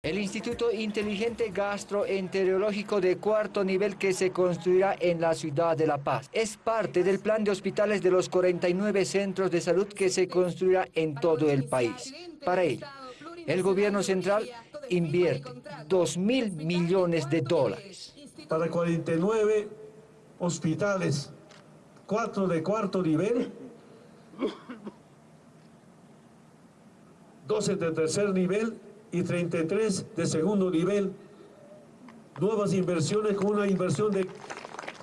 El Instituto Inteligente Gastroenterológico de cuarto nivel que se construirá en la ciudad de La Paz es parte del plan de hospitales de los 49 centros de salud que se construirá en todo el país. Para ello, el gobierno central invierte 2 mil millones de dólares. Para 49 hospitales, 4 de cuarto nivel, 12 de tercer nivel y 33 de segundo nivel. Nuevas inversiones con una inversión de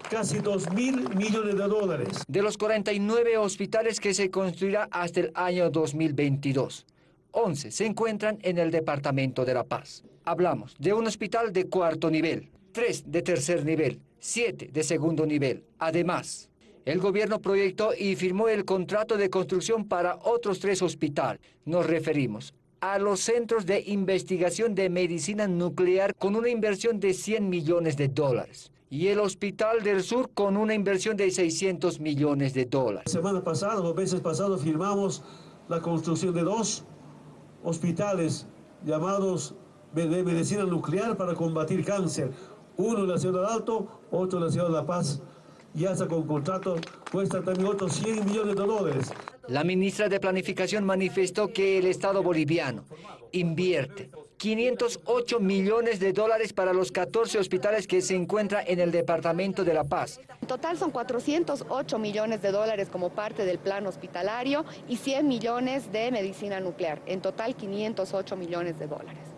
casi 2 mil millones de dólares. De los 49 hospitales que se construirá hasta el año 2022, 11 se encuentran en el departamento de La Paz. Hablamos de un hospital de cuarto nivel, 3 de tercer nivel, 7 de segundo nivel. Además, el gobierno proyectó y firmó el contrato de construcción para otros tres hospitales. Nos referimos a los centros de investigación de medicina nuclear con una inversión de 100 millones de dólares y el Hospital del Sur con una inversión de 600 millones de dólares. La semana pasada, los meses pasados, firmamos la construcción de dos hospitales llamados de medicina nuclear para combatir cáncer. Uno en la ciudad de Alto, otro en la ciudad de La Paz. Y hasta con contrato cuesta también otros 100 millones de dólares. La ministra de Planificación manifestó que el Estado boliviano invierte 508 millones de dólares para los 14 hospitales que se encuentran en el Departamento de La Paz. En total son 408 millones de dólares como parte del plan hospitalario y 100 millones de medicina nuclear. En total 508 millones de dólares.